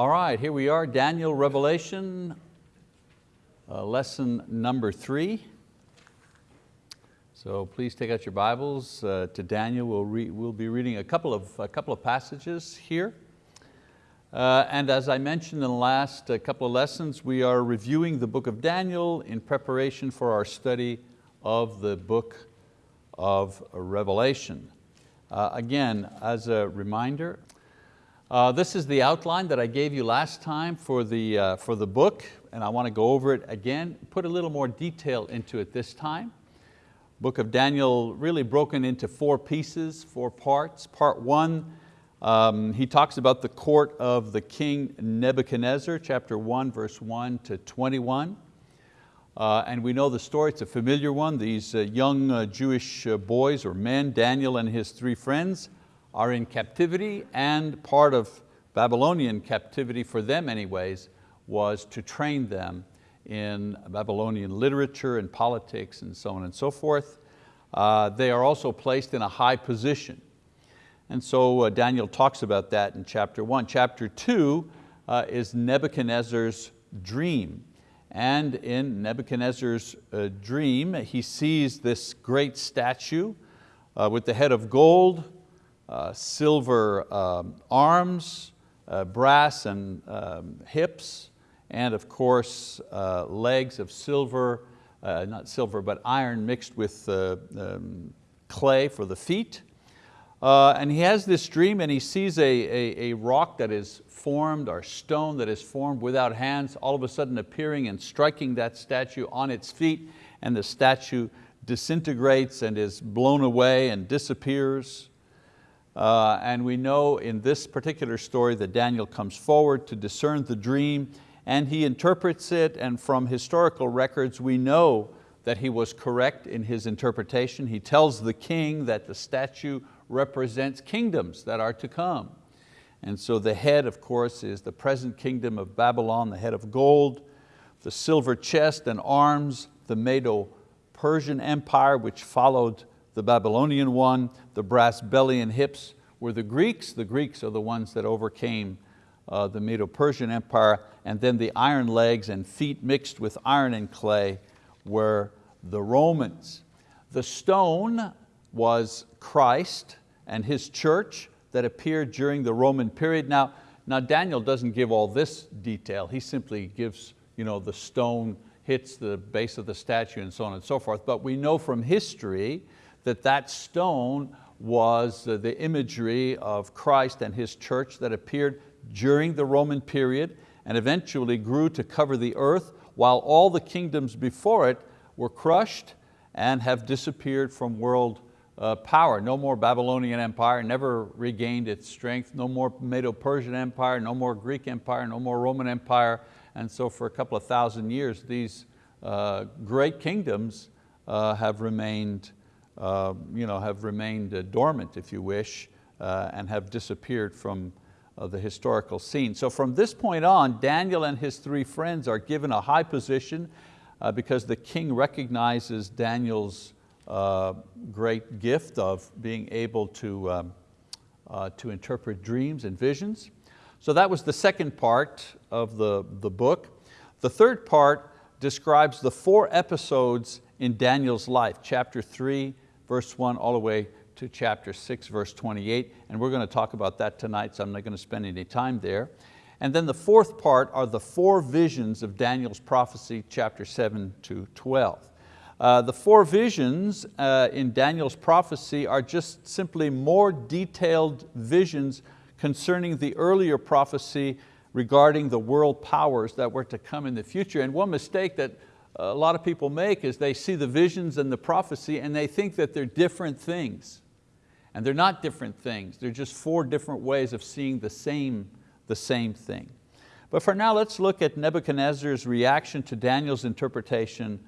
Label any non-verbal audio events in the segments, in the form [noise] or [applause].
All right, here we are, Daniel Revelation, uh, lesson number three. So please take out your Bibles uh, to Daniel. We'll, we'll be reading a couple of, a couple of passages here. Uh, and as I mentioned in the last uh, couple of lessons, we are reviewing the book of Daniel in preparation for our study of the book of Revelation. Uh, again, as a reminder, uh, this is the outline that I gave you last time for the, uh, for the book, and I want to go over it again, put a little more detail into it this time. Book of Daniel really broken into four pieces, four parts. Part one, um, he talks about the court of the king Nebuchadnezzar, chapter one, verse one to 21. Uh, and we know the story, it's a familiar one. These uh, young uh, Jewish uh, boys or men, Daniel and his three friends, are in captivity and part of Babylonian captivity for them anyways was to train them in Babylonian literature and politics and so on and so forth. Uh, they are also placed in a high position. And so uh, Daniel talks about that in chapter one. Chapter two uh, is Nebuchadnezzar's dream. And in Nebuchadnezzar's uh, dream, he sees this great statue uh, with the head of gold, silver um, arms, uh, brass and um, hips, and of course uh, legs of silver, uh, not silver, but iron mixed with uh, um, clay for the feet. and he has this dream and he sees a, a, a rock that is formed or stone that is formed without hands all of a sudden appearing and striking that statue on its feet and the statue disintegrates and is blown away and disappears. Uh, and we know in this particular story that Daniel comes forward to discern the dream and he interprets it and from historical records we know that he was correct in his interpretation. He tells the king that the statue represents kingdoms that are to come. And so the head, of course, is the present kingdom of Babylon, the head of gold, the silver chest and arms, the Medo-Persian Empire, which followed the Babylonian one, the brass belly and hips were the Greeks. The Greeks are the ones that overcame uh, the Medo-Persian Empire, and then the iron legs and feet mixed with iron and clay were the Romans. The stone was Christ and His church that appeared during the Roman period. Now, now Daniel doesn't give all this detail. He simply gives you know, the stone hits the base of the statue and so on and so forth. But we know from history that that stone was the imagery of Christ and His church that appeared during the Roman period and eventually grew to cover the earth while all the kingdoms before it were crushed and have disappeared from world uh, power. No more Babylonian Empire, never regained its strength. No more Medo-Persian Empire, no more Greek Empire, no more Roman Empire. And so for a couple of thousand years, these uh, great kingdoms uh, have remained uh, you know, have remained uh, dormant, if you wish, uh, and have disappeared from the historical scene. So from this point on, Daniel and his three friends are given a high position because the king recognizes Daniel's great gift of being able to, um, to interpret dreams and visions. So that was the second part of the, the book. The third part describes the four episodes in Daniel's life, chapter three, verse one, all the way to chapter six, verse 28. And we're going to talk about that tonight, so I'm not going to spend any time there. And then the fourth part are the four visions of Daniel's prophecy, chapter seven to 12. Uh, the four visions uh, in Daniel's prophecy are just simply more detailed visions concerning the earlier prophecy regarding the world powers that were to come in the future. And one mistake that a lot of people make is they see the visions and the prophecy and they think that they're different things. And they're not different things, they're just four different ways of seeing the same, the same thing. But for now, let's look at Nebuchadnezzar's reaction to Daniel's interpretation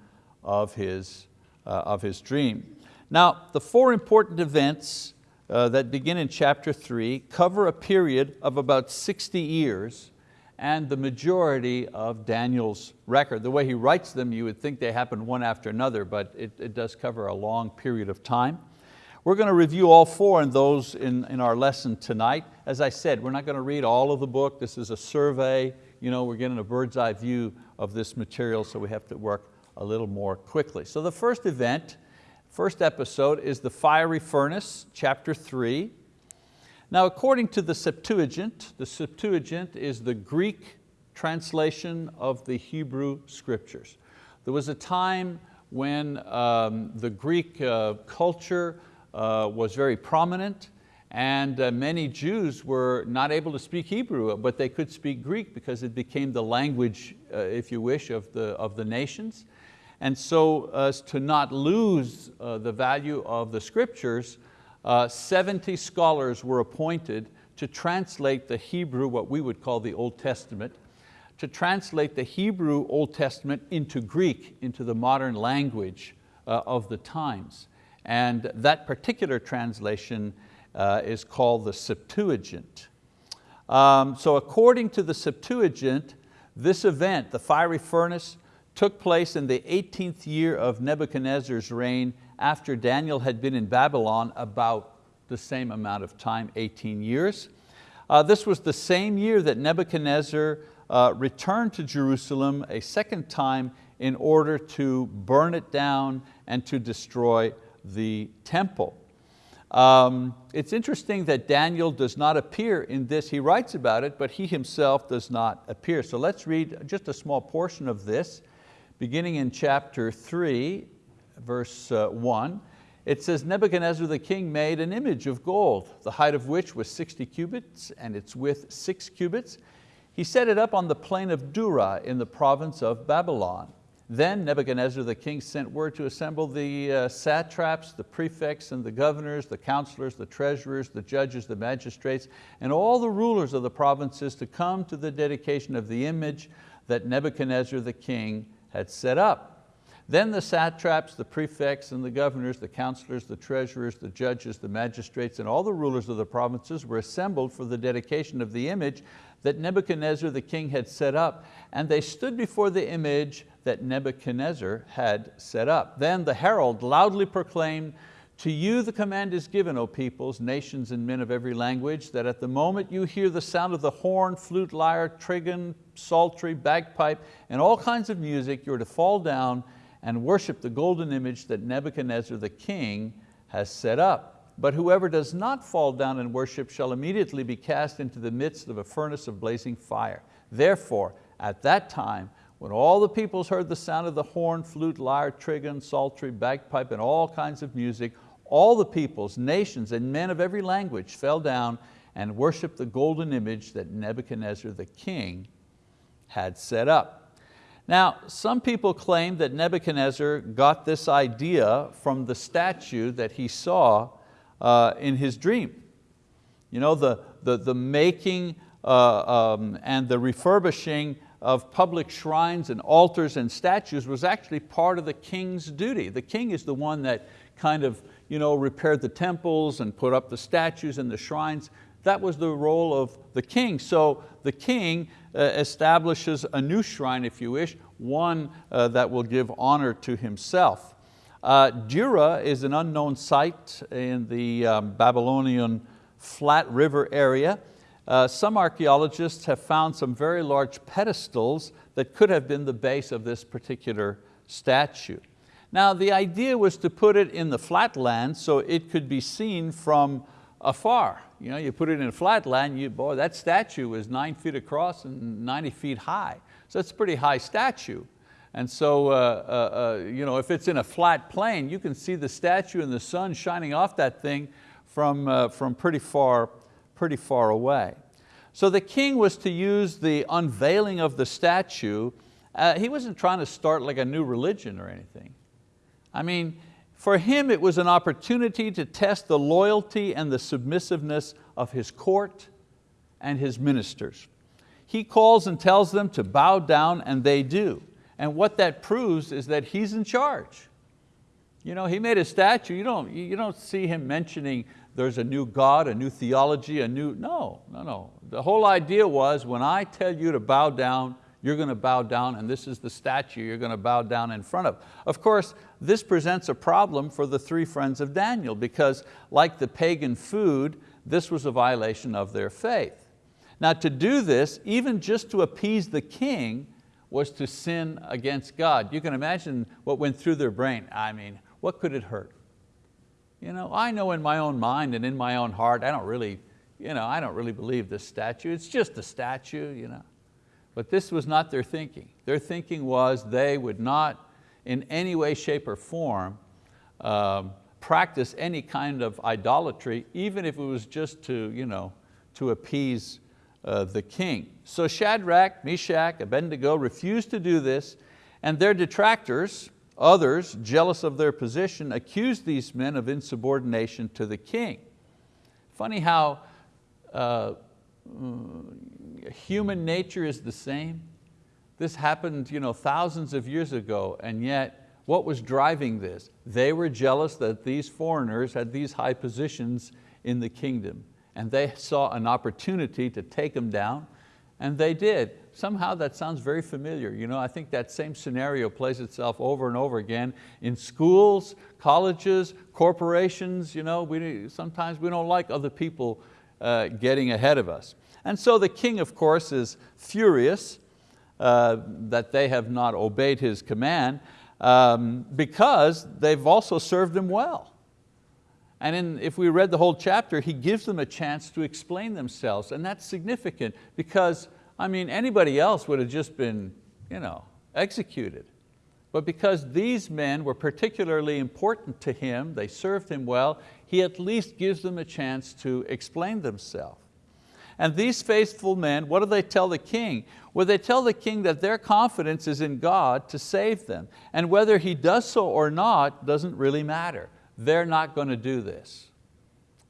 of his, uh, of his dream. Now, the four important events uh, that begin in chapter three cover a period of about 60 years and the majority of Daniel's record. The way he writes them, you would think they happen one after another, but it, it does cover a long period of time. We're going to review all four and those in, in our lesson tonight. As I said, we're not going to read all of the book. This is a survey. You know, we're getting a bird's eye view of this material, so we have to work a little more quickly. So the first event, first episode is the fiery furnace, chapter three. Now according to the Septuagint, the Septuagint is the Greek translation of the Hebrew scriptures. There was a time when um, the Greek uh, culture uh, was very prominent and uh, many Jews were not able to speak Hebrew, but they could speak Greek because it became the language, uh, if you wish, of the, of the nations. And so as to not lose uh, the value of the scriptures, uh, 70 scholars were appointed to translate the Hebrew, what we would call the Old Testament, to translate the Hebrew Old Testament into Greek, into the modern language uh, of the times. And that particular translation uh, is called the Septuagint. Um, so according to the Septuagint, this event, the fiery furnace, took place in the 18th year of Nebuchadnezzar's reign after Daniel had been in Babylon about the same amount of time, 18 years. Uh, this was the same year that Nebuchadnezzar uh, returned to Jerusalem a second time in order to burn it down and to destroy the temple. Um, it's interesting that Daniel does not appear in this. He writes about it, but he himself does not appear. So let's read just a small portion of this, beginning in chapter three, verse uh, one. It says, Nebuchadnezzar the king made an image of gold, the height of which was 60 cubits and its width six cubits. He set it up on the plain of Dura in the province of Babylon. Then Nebuchadnezzar the king sent word to assemble the uh, satraps, the prefects and the governors, the counselors, the treasurers, the judges, the magistrates, and all the rulers of the provinces to come to the dedication of the image that Nebuchadnezzar the king had set up. Then the satraps, the prefects and the governors, the counselors, the treasurers, the judges, the magistrates, and all the rulers of the provinces were assembled for the dedication of the image that Nebuchadnezzar the king had set up, and they stood before the image that Nebuchadnezzar had set up. Then the herald loudly proclaimed, to you the command is given, O peoples, nations and men of every language, that at the moment you hear the sound of the horn, flute, lyre, trigon, psaltery, bagpipe, and all kinds of music, you're to fall down and worship the golden image that Nebuchadnezzar the king has set up. But whoever does not fall down and worship shall immediately be cast into the midst of a furnace of blazing fire. Therefore, at that time, when all the peoples heard the sound of the horn, flute, lyre, trigon, psaltery, bagpipe, and all kinds of music, all the peoples, nations, and men of every language fell down and worshiped the golden image that Nebuchadnezzar the king had set up. Now, some people claim that Nebuchadnezzar got this idea from the statue that he saw uh, in his dream. You know, the, the, the making uh, um, and the refurbishing of public shrines and altars and statues was actually part of the king's duty. The king is the one that kind of you know, repaired the temples and put up the statues and the shrines. That was the role of the king. So the king uh, establishes a new shrine, if you wish, one uh, that will give honor to himself. Uh, Dura is an unknown site in the um, Babylonian Flat River area. Uh, some archeologists have found some very large pedestals that could have been the base of this particular statue. Now the idea was to put it in the flatland so it could be seen from afar. You, know, you put it in a flatland, you, boy, that statue is nine feet across and 90 feet high. So it's a pretty high statue. And so uh, uh, uh, you know, if it's in a flat plane, you can see the statue and the sun shining off that thing from, uh, from pretty far pretty far away. So the king was to use the unveiling of the statue. Uh, he wasn't trying to start like a new religion or anything. I mean, for him it was an opportunity to test the loyalty and the submissiveness of his court and his ministers. He calls and tells them to bow down and they do. And what that proves is that he's in charge. You know, he made a statue, you don't, you don't see him mentioning there's a new God, a new theology, a new, no, no, no. The whole idea was when I tell you to bow down, you're going to bow down and this is the statue you're going to bow down in front of. Of course, this presents a problem for the three friends of Daniel because like the pagan food, this was a violation of their faith. Now to do this, even just to appease the king, was to sin against God. You can imagine what went through their brain. I mean, what could it hurt? You know, I know in my own mind and in my own heart, I don't really, you know, I don't really believe this statue. It's just a statue. You know. But this was not their thinking. Their thinking was they would not in any way, shape, or form um, practice any kind of idolatry, even if it was just to, you know, to appease uh, the king. So Shadrach, Meshach, Abednego refused to do this, and their detractors, others jealous of their position, accused these men of insubordination to the king. Funny how uh, human nature is the same. This happened you know, thousands of years ago, and yet what was driving this? They were jealous that these foreigners had these high positions in the kingdom, and they saw an opportunity to take them down, and they did. Somehow that sounds very familiar. You know, I think that same scenario plays itself over and over again in schools, colleges, corporations. You know, we, sometimes we don't like other people uh, getting ahead of us. And so the king, of course, is furious uh, that they have not obeyed his command um, because they've also served him well. And in, if we read the whole chapter, he gives them a chance to explain themselves. And that's significant because I mean, anybody else would have just been you know, executed. But because these men were particularly important to him, they served him well, he at least gives them a chance to explain themselves. And these faithful men, what do they tell the king? Well, they tell the king that their confidence is in God to save them. And whether he does so or not doesn't really matter. They're not going to do this.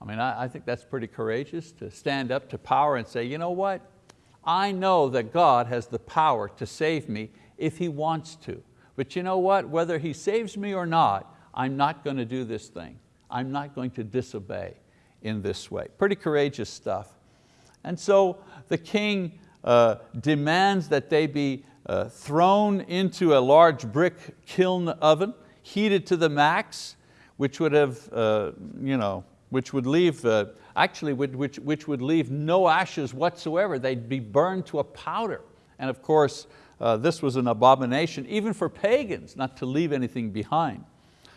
I mean, I, I think that's pretty courageous to stand up to power and say, you know what? I know that God has the power to save me if He wants to. But you know what? Whether He saves me or not, I'm not going to do this thing. I'm not going to disobey in this way. Pretty courageous stuff. And so the king uh, demands that they be uh, thrown into a large brick kiln oven, heated to the max, which would have, uh, you know, which would leave, uh, actually which, which would leave no ashes whatsoever. They'd be burned to a powder. And of course, uh, this was an abomination, even for pagans, not to leave anything behind.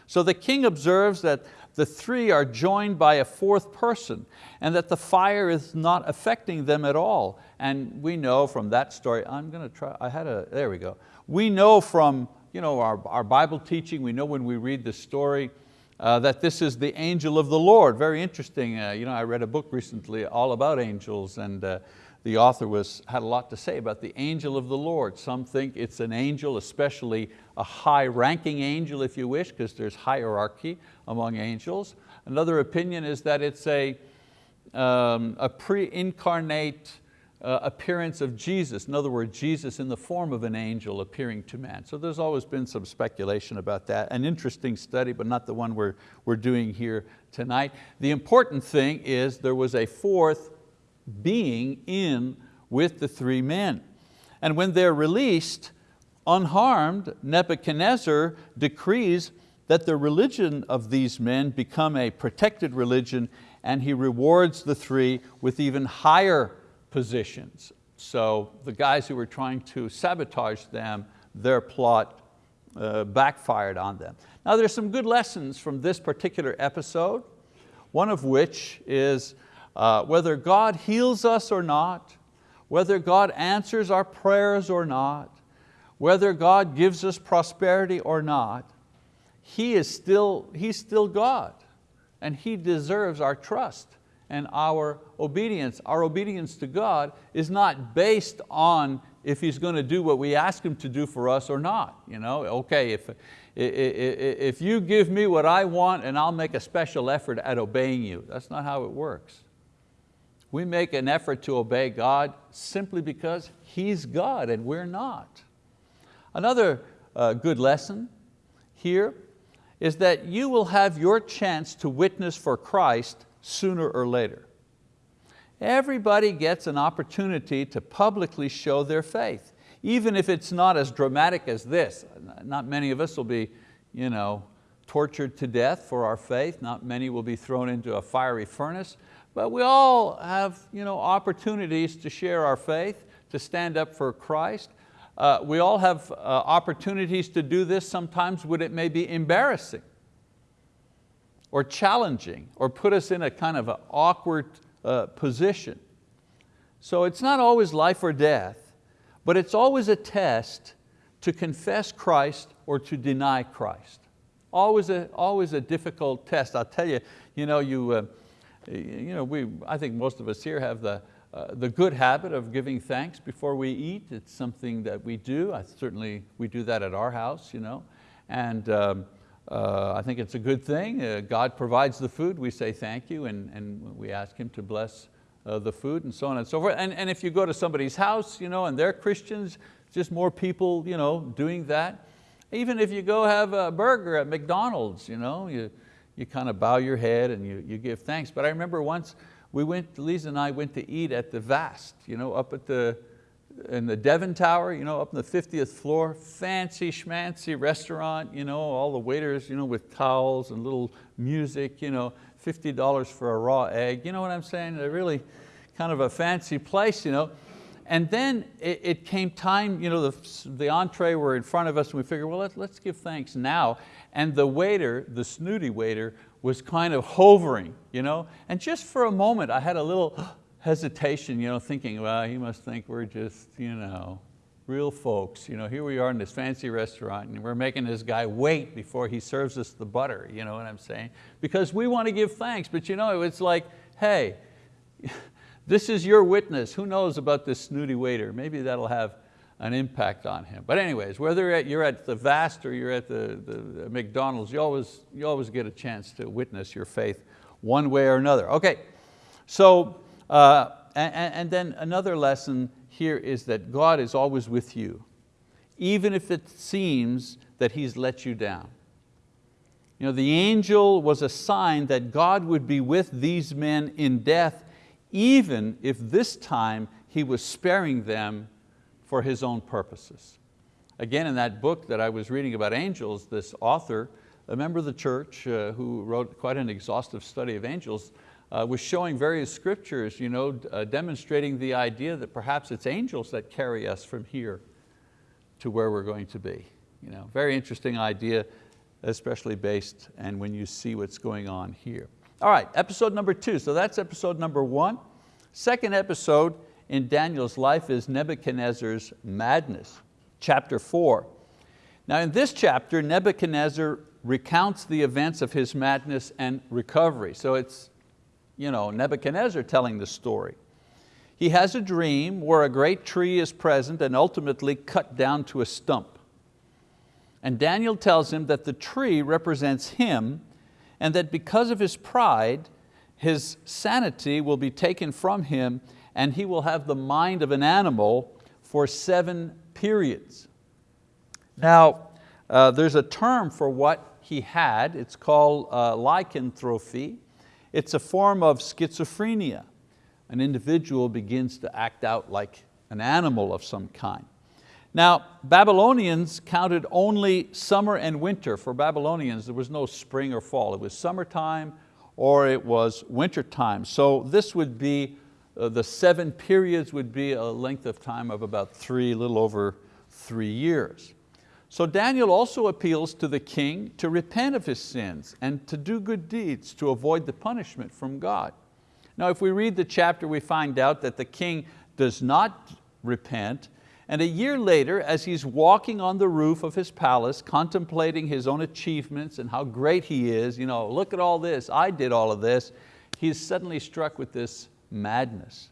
So the king observes that the three are joined by a fourth person and that the fire is not affecting them at all. And we know from that story, I'm going to try, I had a, there we go. We know from you know, our, our Bible teaching, we know when we read the story uh, that this is the angel of the Lord. Very interesting. Uh, you know, I read a book recently all about angels and uh, the author was, had a lot to say about the angel of the Lord. Some think it's an angel, especially a high ranking angel if you wish, because there's hierarchy among angels. Another opinion is that it's a, um, a pre-incarnate uh, appearance of Jesus. In other words, Jesus in the form of an angel appearing to man. So there's always been some speculation about that. An interesting study, but not the one we're, we're doing here tonight. The important thing is there was a fourth being in with the three men. And when they're released, unharmed, Nebuchadnezzar decrees that the religion of these men become a protected religion and he rewards the three with even higher positions. So the guys who were trying to sabotage them, their plot uh, backfired on them. Now there's some good lessons from this particular episode, one of which is uh, whether God heals us or not, whether God answers our prayers or not, whether God gives us prosperity or not, He is still, He's still God and He deserves our trust and our obedience. Our obedience to God is not based on if He's going to do what we ask Him to do for us or not. You know, okay, if, if you give me what I want and I'll make a special effort at obeying you. That's not how it works. We make an effort to obey God simply because He's God and we're not. Another uh, good lesson here is that you will have your chance to witness for Christ sooner or later. Everybody gets an opportunity to publicly show their faith. even if it's not as dramatic as this. Not many of us will be you know, tortured to death for our faith. Not many will be thrown into a fiery furnace. But we all have you know, opportunities to share our faith, to stand up for Christ. Uh, we all have uh, opportunities to do this sometimes when it may be embarrassing or challenging or put us in a kind of an awkward uh, position. So it's not always life or death, but it's always a test to confess Christ or to deny Christ. Always a, always a difficult test. I'll tell you, you know, you, uh, you know, we, I think most of us here have the, uh, the good habit of giving thanks before we eat. It's something that we do. I certainly, we do that at our house. You know? And um, uh, I think it's a good thing. Uh, God provides the food, we say thank you, and, and we ask Him to bless uh, the food and so on and so forth. And, and if you go to somebody's house you know, and they're Christians, just more people you know, doing that. Even if you go have a burger at McDonald's, you, know, you, you kind of bow your head and you, you give thanks. But I remember once we went, Lisa and I went to eat at the Vast, you know, up at the, in the Devon Tower, you know, up on the 50th floor, fancy schmancy restaurant, you know, all the waiters you know, with towels and little music, you know, $50 for a raw egg, you know what I'm saying? Really kind of a fancy place. You know? And then it, it came time, you know, the, the entree were in front of us and we figured, well, let, let's give thanks now. And the waiter, the snooty waiter, was kind of hovering, you know? and just for a moment I had a little [gasps] hesitation, you know, thinking, well, he must think we're just you know, real folks. You know, here we are in this fancy restaurant and we're making this guy wait before he serves us the butter, you know what I'm saying? Because we want to give thanks, but you know, it's like, hey, [laughs] this is your witness. Who knows about this snooty waiter? Maybe that'll have an impact on him. But anyways, whether you're at the Vast or you're at the, the McDonald's, you always, you always get a chance to witness your faith one way or another. Okay, so, uh, and, and then another lesson here is that God is always with you, even if it seems that He's let you down. You know, the angel was a sign that God would be with these men in death, even if this time He was sparing them for his own purposes. Again, in that book that I was reading about angels, this author, a member of the church uh, who wrote quite an exhaustive study of angels, uh, was showing various scriptures you know, uh, demonstrating the idea that perhaps it's angels that carry us from here to where we're going to be. You know, very interesting idea, especially based and when you see what's going on here. All right, episode number two. So that's episode number one. Second episode in Daniel's life is Nebuchadnezzar's madness, chapter four. Now in this chapter, Nebuchadnezzar recounts the events of his madness and recovery. So it's you know, Nebuchadnezzar telling the story. He has a dream where a great tree is present and ultimately cut down to a stump. And Daniel tells him that the tree represents him and that because of his pride, his sanity will be taken from him and he will have the mind of an animal for seven periods. Now, uh, there's a term for what he had. It's called uh, lycanthropy. It's a form of schizophrenia. An individual begins to act out like an animal of some kind. Now, Babylonians counted only summer and winter. For Babylonians, there was no spring or fall. It was summertime or it was wintertime. So this would be uh, the seven periods would be a length of time of about three, a little over three years. So Daniel also appeals to the king to repent of his sins and to do good deeds to avoid the punishment from God. Now if we read the chapter we find out that the king does not repent and a year later as he's walking on the roof of his palace contemplating his own achievements and how great he is, you know, look at all this, I did all of this, he's suddenly struck with this madness.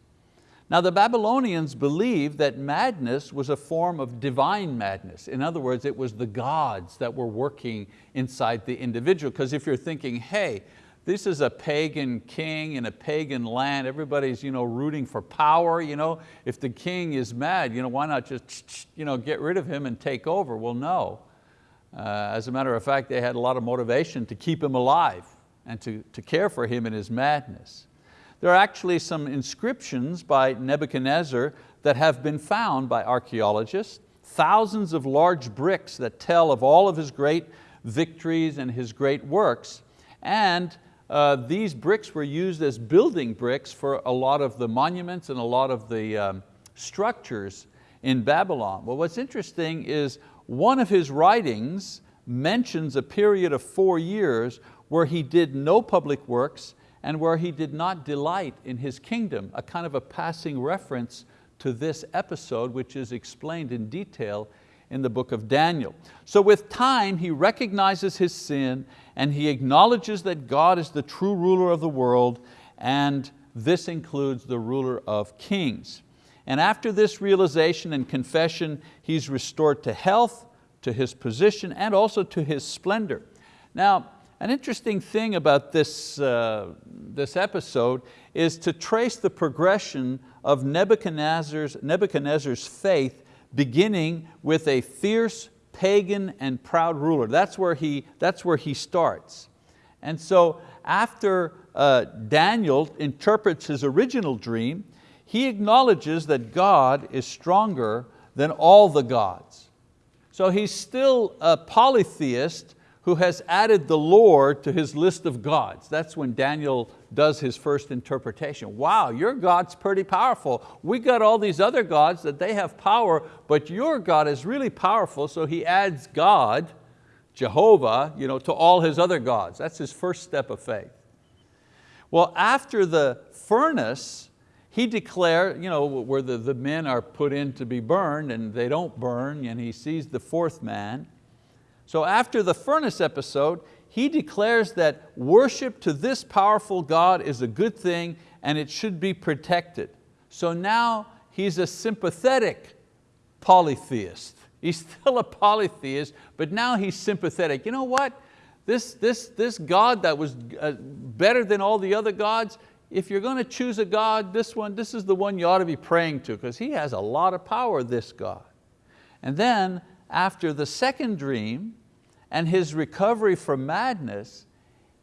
Now the Babylonians believed that madness was a form of divine madness. In other words, it was the gods that were working inside the individual. Because if you're thinking, hey, this is a pagan king in a pagan land, everybody's you know, rooting for power. You know? If the king is mad, you know, why not just you know, get rid of him and take over? Well, no. Uh, as a matter of fact, they had a lot of motivation to keep him alive and to, to care for him in his madness. There are actually some inscriptions by Nebuchadnezzar that have been found by archeologists, thousands of large bricks that tell of all of his great victories and his great works. And uh, these bricks were used as building bricks for a lot of the monuments and a lot of the um, structures in Babylon. Well, what's interesting is one of his writings mentions a period of four years where he did no public works and where he did not delight in his kingdom, a kind of a passing reference to this episode which is explained in detail in the book of Daniel. So with time, he recognizes his sin and he acknowledges that God is the true ruler of the world and this includes the ruler of kings. And after this realization and confession, he's restored to health, to his position, and also to his splendor. Now, an interesting thing about this, uh, this episode is to trace the progression of Nebuchadnezzar's, Nebuchadnezzar's faith beginning with a fierce pagan and proud ruler. That's where he, that's where he starts. And so after uh, Daniel interprets his original dream, he acknowledges that God is stronger than all the gods. So he's still a polytheist who has added the Lord to his list of gods. That's when Daniel does his first interpretation. Wow, your God's pretty powerful. We got all these other gods that they have power, but your God is really powerful, so he adds God, Jehovah, you know, to all his other gods. That's his first step of faith. Well, after the furnace, he declared, you know, where the, the men are put in to be burned and they don't burn, and he sees the fourth man. So after the furnace episode, he declares that worship to this powerful God is a good thing and it should be protected. So now he's a sympathetic polytheist. He's [laughs] still a polytheist, but now he's sympathetic. You know what? This, this, this God that was uh, better than all the other gods, if you're going to choose a God, this one, this is the one you ought to be praying to because he has a lot of power, this God. And then after the second dream, and his recovery from madness,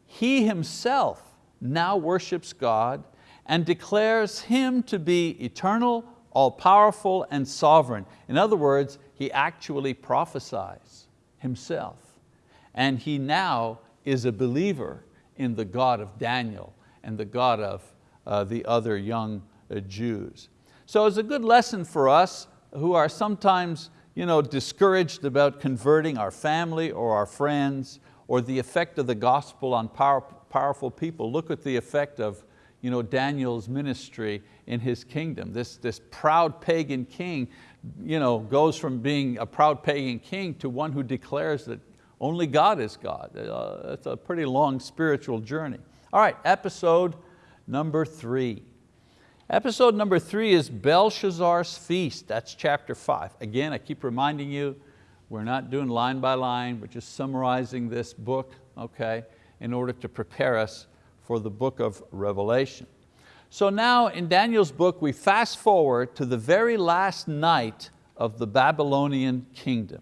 he himself now worships God and declares Him to be eternal, all-powerful, and sovereign. In other words, he actually prophesies himself. And he now is a believer in the God of Daniel and the God of uh, the other young uh, Jews. So it's a good lesson for us who are sometimes you know, discouraged about converting our family or our friends or the effect of the gospel on power, powerful people. Look at the effect of you know, Daniel's ministry in his kingdom. This, this proud pagan king you know, goes from being a proud pagan king to one who declares that only God is God. Uh, it's a pretty long spiritual journey. All right, episode number three. Episode number three is Belshazzar's Feast, that's chapter five. Again, I keep reminding you, we're not doing line by line, we're just summarizing this book, okay, in order to prepare us for the book of Revelation. So now in Daniel's book, we fast forward to the very last night of the Babylonian kingdom.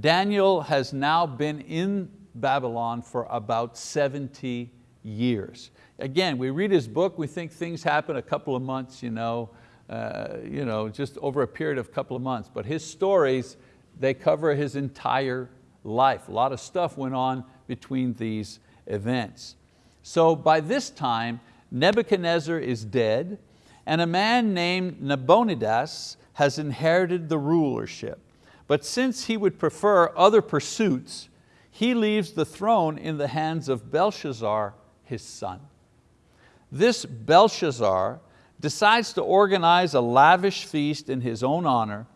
Daniel has now been in Babylon for about 70 years. Again, we read his book, we think things happen a couple of months, you know, uh, you know, just over a period of a couple of months. But his stories, they cover his entire life. A lot of stuff went on between these events. So by this time, Nebuchadnezzar is dead and a man named Nabonidus has inherited the rulership. But since he would prefer other pursuits, he leaves the throne in the hands of Belshazzar, his son. This Belshazzar decides to organize a lavish feast in his own honor,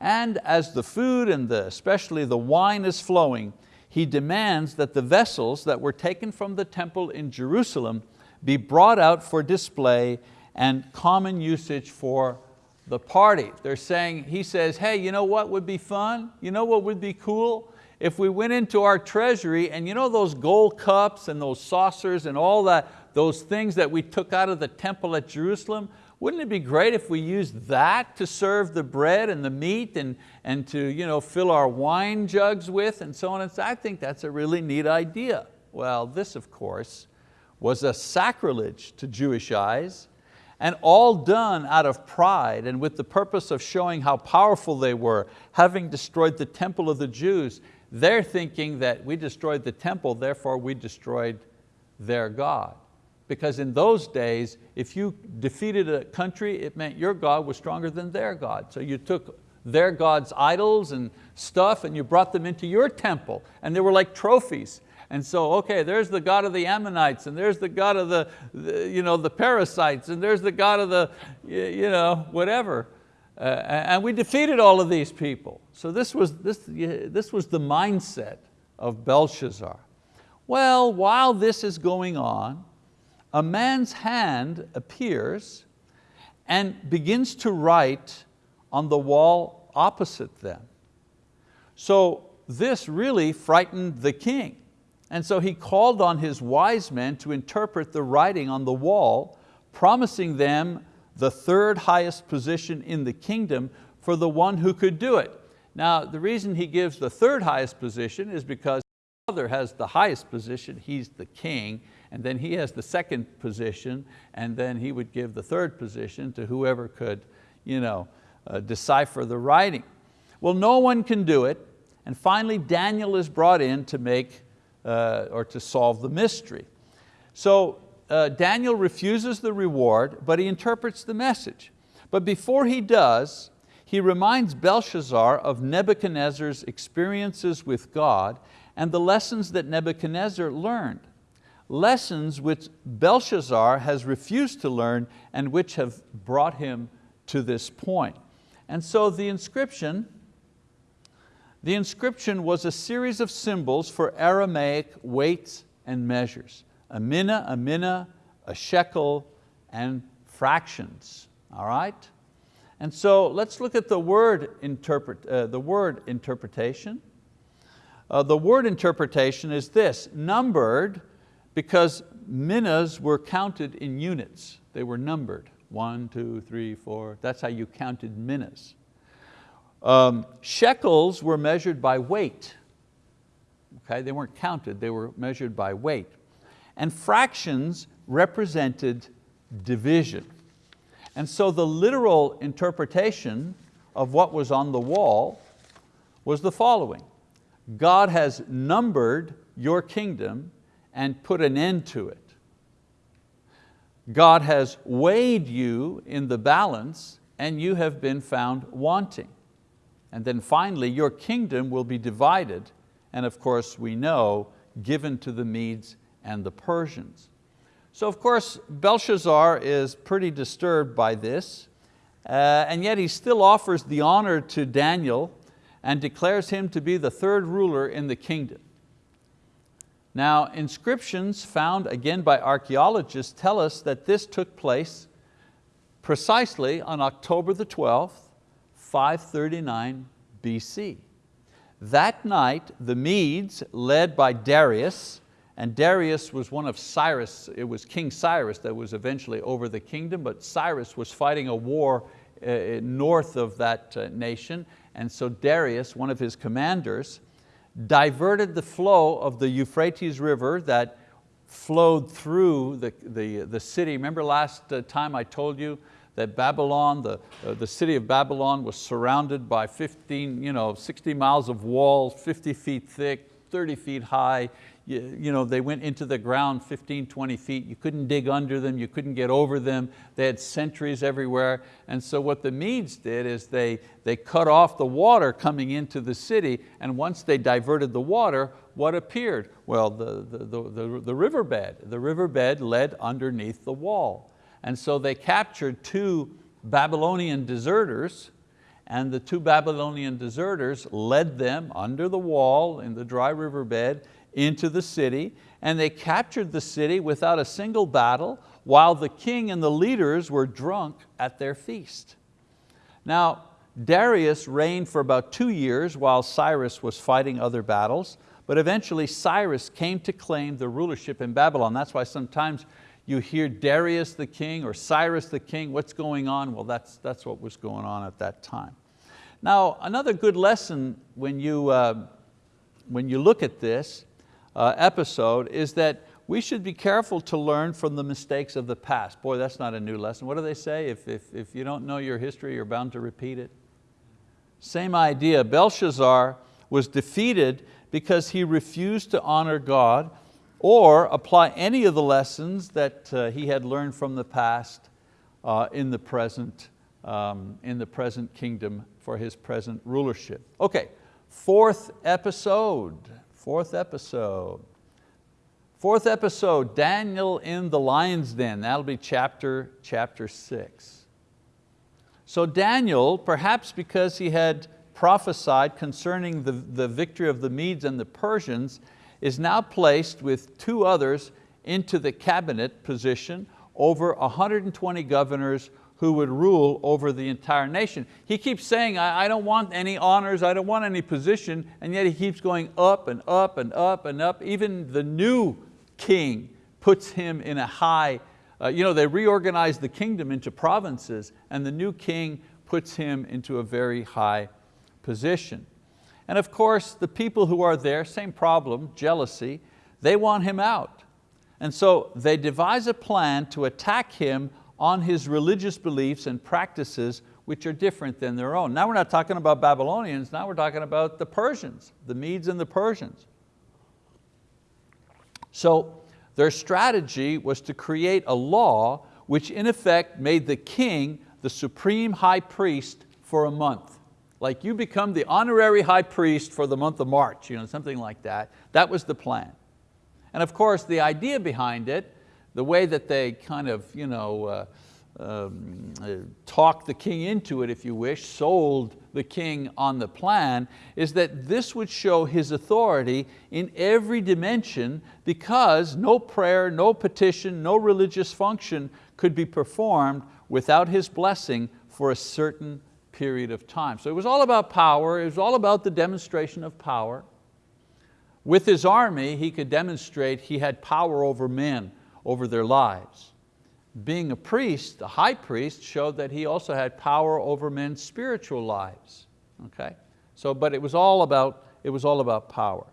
and as the food and the, especially the wine is flowing, he demands that the vessels that were taken from the temple in Jerusalem be brought out for display and common usage for the party. They're saying, he says, hey, you know what would be fun? You know what would be cool? If we went into our treasury and you know those gold cups and those saucers and all that, those things that we took out of the temple at Jerusalem, wouldn't it be great if we used that to serve the bread and the meat and, and to you know, fill our wine jugs with and so on and so I think that's a really neat idea. Well, this of course was a sacrilege to Jewish eyes and all done out of pride and with the purpose of showing how powerful they were, having destroyed the temple of the Jews. They're thinking that we destroyed the temple, therefore we destroyed their God. Because in those days, if you defeated a country, it meant your God was stronger than their God. So you took their God's idols and stuff and you brought them into your temple and they were like trophies. And so, okay, there's the God of the Ammonites, and there's the God of the, the you know, the parasites, and there's the God of the, you know, whatever. Uh, and we defeated all of these people. So this was, this, this was the mindset of Belshazzar. Well, while this is going on, a man's hand appears and begins to write on the wall opposite them. So this really frightened the king. And so he called on his wise men to interpret the writing on the wall, promising them the third highest position in the kingdom for the one who could do it. Now, the reason he gives the third highest position is because the father has the highest position, he's the king, and then he has the second position, and then he would give the third position to whoever could you know, uh, decipher the writing. Well, no one can do it, and finally Daniel is brought in to make uh, or to solve the mystery. So uh, Daniel refuses the reward, but he interprets the message. But before he does, he reminds Belshazzar of Nebuchadnezzar's experiences with God and the lessons that Nebuchadnezzar learned. Lessons which Belshazzar has refused to learn and which have brought him to this point. And so the inscription the inscription was a series of symbols for Aramaic weights and measures. A mina, a mina, a shekel, and fractions, all right? And so let's look at the word, interpret, uh, the word interpretation. Uh, the word interpretation is this, numbered because minas were counted in units. They were numbered, one, two, three, four. That's how you counted minas. Um, shekels were measured by weight. Okay, they weren't counted, they were measured by weight. And fractions represented division. And so the literal interpretation of what was on the wall was the following. God has numbered your kingdom and put an end to it. God has weighed you in the balance and you have been found wanting. And then finally, your kingdom will be divided, and of course we know, given to the Medes and the Persians. So of course, Belshazzar is pretty disturbed by this, uh, and yet he still offers the honor to Daniel and declares him to be the third ruler in the kingdom. Now, inscriptions found again by archeologists tell us that this took place precisely on October the 12th, 539 BC. That night, the Medes, led by Darius, and Darius was one of Cyrus, it was King Cyrus that was eventually over the kingdom, but Cyrus was fighting a war uh, uh, north of that uh, nation, and so Darius, one of his commanders, diverted the flow of the Euphrates River that flowed through the, the, the city. Remember last time I told you that Babylon, the, the city of Babylon was surrounded by 15, you know, 60 miles of walls, 50 feet thick, 30 feet high. You, you know, they went into the ground 15, 20 feet. You couldn't dig under them, you couldn't get over them. They had sentries everywhere. And so what the Medes did is they, they cut off the water coming into the city and once they diverted the water, what appeared? Well, the, the, the, the, the riverbed. The riverbed led underneath the wall. And so they captured two Babylonian deserters and the two Babylonian deserters led them under the wall in the dry riverbed into the city and they captured the city without a single battle while the king and the leaders were drunk at their feast. Now, Darius reigned for about two years while Cyrus was fighting other battles, but eventually Cyrus came to claim the rulership in Babylon. That's why sometimes you hear Darius the king or Cyrus the king, what's going on? Well, that's, that's what was going on at that time. Now, another good lesson when you, uh, when you look at this uh, episode is that we should be careful to learn from the mistakes of the past. Boy, that's not a new lesson. What do they say? If, if, if you don't know your history, you're bound to repeat it. Same idea, Belshazzar was defeated because he refused to honor God or apply any of the lessons that uh, he had learned from the past uh, in, the present, um, in the present kingdom for his present rulership. Okay, fourth episode, fourth episode. Fourth episode, Daniel in the lion's den. That'll be chapter, chapter six. So Daniel, perhaps because he had prophesied concerning the, the victory of the Medes and the Persians, is now placed with two others into the cabinet position over 120 governors who would rule over the entire nation. He keeps saying, I, I, don't want any honors, I don't want any position, and yet he keeps going up and up and up and up. Even the new king puts him in a high, uh, you know, they reorganized the kingdom into provinces and the new king puts him into a very high position. And of course, the people who are there, same problem, jealousy, they want him out. And so they devise a plan to attack him on his religious beliefs and practices which are different than their own. Now we're not talking about Babylonians, now we're talking about the Persians, the Medes and the Persians. So their strategy was to create a law which in effect made the king the supreme high priest for a month. Like you become the honorary high priest for the month of March, you know, something like that. That was the plan. And of course the idea behind it, the way that they kind of you know, uh, um, uh, talked the king into it, if you wish, sold the king on the plan, is that this would show his authority in every dimension because no prayer, no petition, no religious function could be performed without his blessing for a certain period of time. So it was all about power, it was all about the demonstration of power. With his army, he could demonstrate he had power over men, over their lives being a priest, a high priest, showed that he also had power over men's spiritual lives. Okay? So, but it was all about, it was all about power.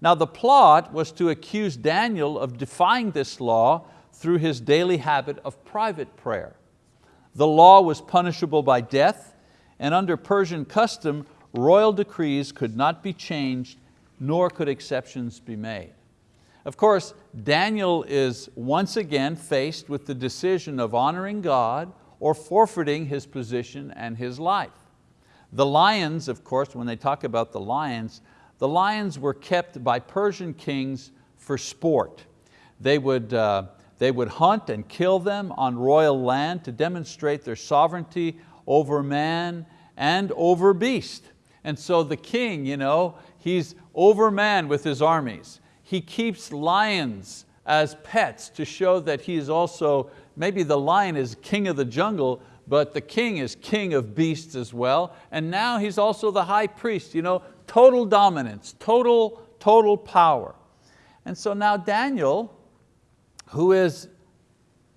Now the plot was to accuse Daniel of defying this law through his daily habit of private prayer. The law was punishable by death, and under Persian custom, royal decrees could not be changed, nor could exceptions be made. Of course, Daniel is once again faced with the decision of honoring God or forfeiting his position and his life. The lions, of course, when they talk about the lions, the lions were kept by Persian kings for sport. They would, uh, they would hunt and kill them on royal land to demonstrate their sovereignty over man and over beast. And so the king, you know, he's over man with his armies he keeps lions as pets to show that he is also, maybe the lion is king of the jungle, but the king is king of beasts as well. And now he's also the high priest, you know, total dominance, total, total power. And so now Daniel, who is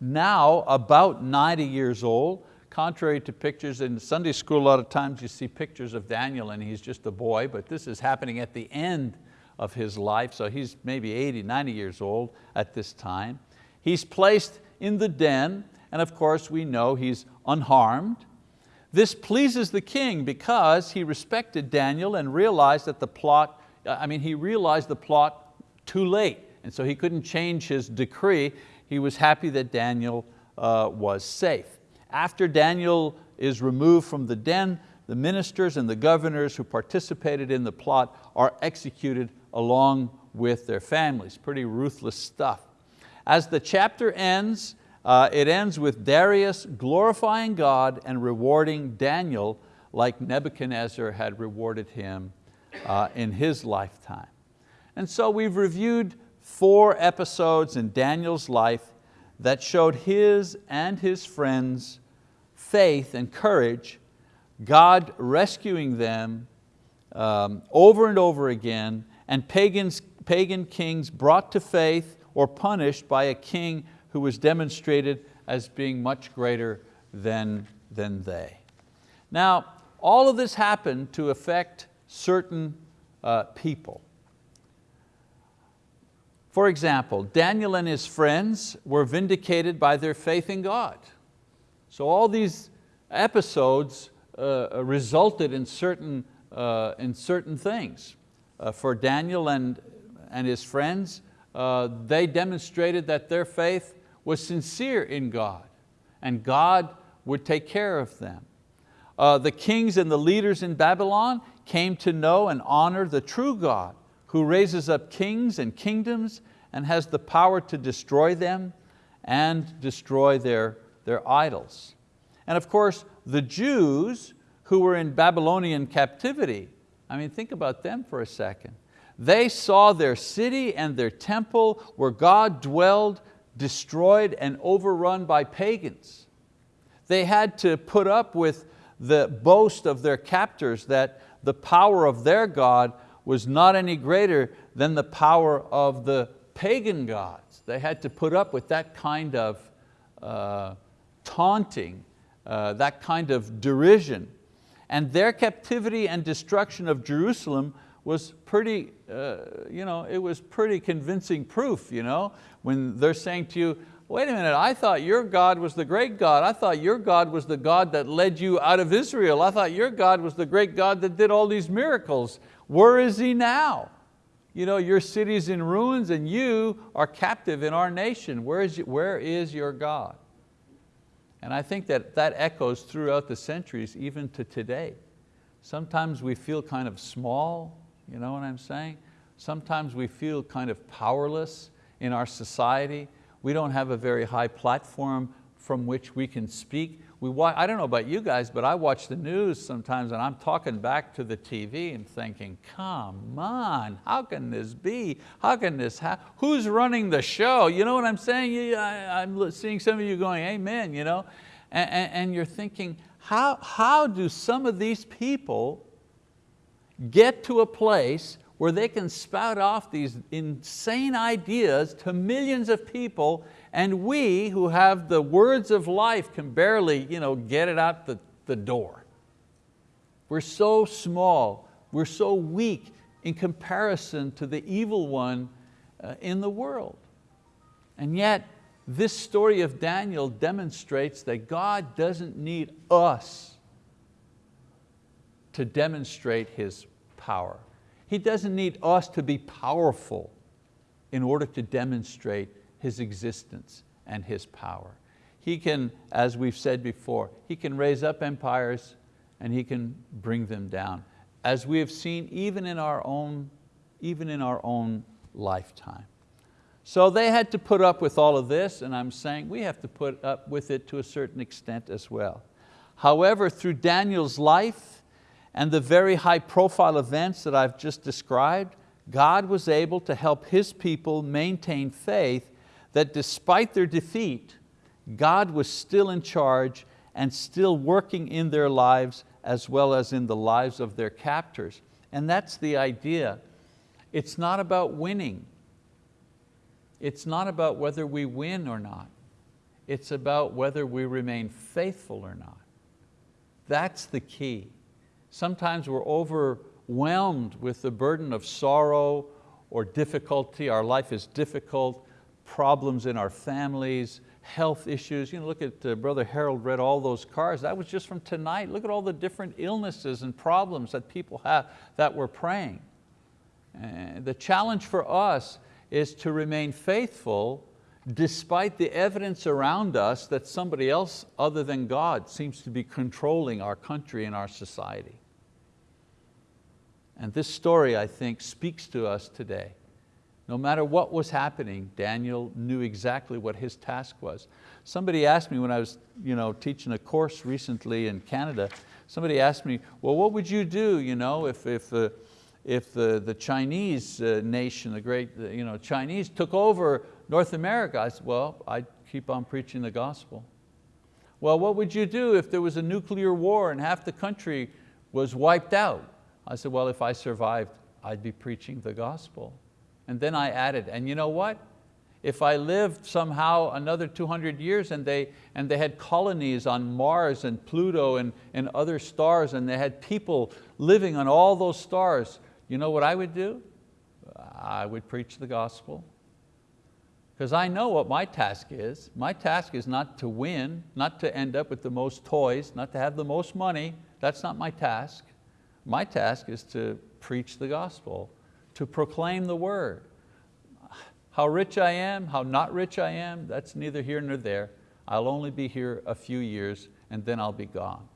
now about 90 years old, contrary to pictures in Sunday school, a lot of times you see pictures of Daniel and he's just a boy, but this is happening at the end of his life, so he's maybe 80, 90 years old at this time. He's placed in the den, and of course we know he's unharmed. This pleases the king because he respected Daniel and realized that the plot, I mean, he realized the plot too late, and so he couldn't change his decree. He was happy that Daniel uh, was safe. After Daniel is removed from the den, the ministers and the governors who participated in the plot are executed along with their families. Pretty ruthless stuff. As the chapter ends, uh, it ends with Darius glorifying God and rewarding Daniel like Nebuchadnezzar had rewarded him uh, in his lifetime. And so we've reviewed four episodes in Daniel's life that showed his and his friends' faith and courage, God rescuing them um, over and over again, and pagans, pagan kings brought to faith or punished by a king who was demonstrated as being much greater than, than they. Now, all of this happened to affect certain uh, people. For example, Daniel and his friends were vindicated by their faith in God. So all these episodes uh, resulted in certain, uh, in certain things. Uh, for Daniel and, and his friends, uh, they demonstrated that their faith was sincere in God and God would take care of them. Uh, the kings and the leaders in Babylon came to know and honor the true God who raises up kings and kingdoms and has the power to destroy them and destroy their, their idols. And of course, the Jews who were in Babylonian captivity, I mean, think about them for a second. They saw their city and their temple where God dwelled destroyed and overrun by pagans. They had to put up with the boast of their captors that the power of their God was not any greater than the power of the pagan gods. They had to put up with that kind of uh, taunting, uh, that kind of derision. And their captivity and destruction of Jerusalem was pretty, uh, you know, it was pretty convincing proof, you know, when they're saying to you, wait a minute, I thought your God was the great God. I thought your God was the God that led you out of Israel. I thought your God was the great God that did all these miracles. Where is He now? You know, your city's in ruins and you are captive in our nation. Where is, where is your God? And I think that that echoes throughout the centuries, even to today. Sometimes we feel kind of small, you know what I'm saying? Sometimes we feel kind of powerless in our society. We don't have a very high platform from which we can speak. We watch, I don't know about you guys, but I watch the news sometimes and I'm talking back to the TV and thinking, come on, how can this be? How can this happen? Who's running the show? You know what I'm saying? I, am seeing some of you going, amen, you know? And, and, and you're thinking, how, how do some of these people get to a place where they can spout off these insane ideas to millions of people and we who have the words of life can barely you know, get it out the, the door. We're so small, we're so weak in comparison to the evil one uh, in the world. And yet, this story of Daniel demonstrates that God doesn't need us to demonstrate His power. He doesn't need us to be powerful in order to demonstrate His existence and His power. He can, as we've said before, He can raise up empires and He can bring them down, as we have seen even in our own, even in our own lifetime. So they had to put up with all of this and I'm saying we have to put up with it to a certain extent as well. However, through Daniel's life, and the very high profile events that I've just described, God was able to help His people maintain faith that despite their defeat, God was still in charge and still working in their lives as well as in the lives of their captors. And that's the idea. It's not about winning. It's not about whether we win or not. It's about whether we remain faithful or not. That's the key. Sometimes we're overwhelmed with the burden of sorrow or difficulty. Our life is difficult, problems in our families, health issues. You know, look at uh, Brother Harold read all those cards. That was just from tonight. Look at all the different illnesses and problems that people have that we're praying. the challenge for us is to remain faithful despite the evidence around us that somebody else other than God seems to be controlling our country and our society. And this story, I think, speaks to us today. No matter what was happening, Daniel knew exactly what his task was. Somebody asked me when I was you know, teaching a course recently in Canada, somebody asked me, well, what would you do you know, if, if, uh, if the, the Chinese uh, nation, the great you know, Chinese took over North America? I said, well, I'd keep on preaching the gospel. Well, what would you do if there was a nuclear war and half the country was wiped out? I said, well, if I survived, I'd be preaching the gospel. And then I added, and you know what? If I lived somehow another 200 years and they, and they had colonies on Mars and Pluto and, and other stars and they had people living on all those stars, you know what I would do? I would preach the gospel. Because I know what my task is. My task is not to win, not to end up with the most toys, not to have the most money. That's not my task. My task is to preach the gospel, to proclaim the word. How rich I am, how not rich I am, that's neither here nor there. I'll only be here a few years and then I'll be gone.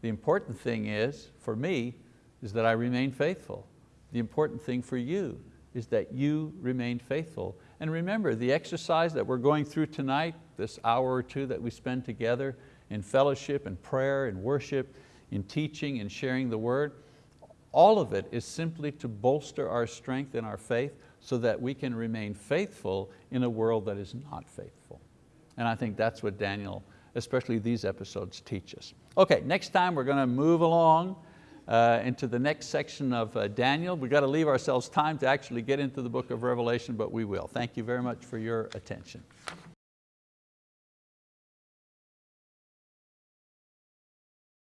The important thing is, for me, is that I remain faithful. The important thing for you is that you remain faithful. And remember, the exercise that we're going through tonight, this hour or two that we spend together in fellowship and prayer and worship, in teaching and sharing the word, all of it is simply to bolster our strength in our faith so that we can remain faithful in a world that is not faithful. And I think that's what Daniel, especially these episodes, teach us. Okay, next time we're going to move along uh, into the next section of uh, Daniel. We've got to leave ourselves time to actually get into the book of Revelation, but we will. Thank you very much for your attention.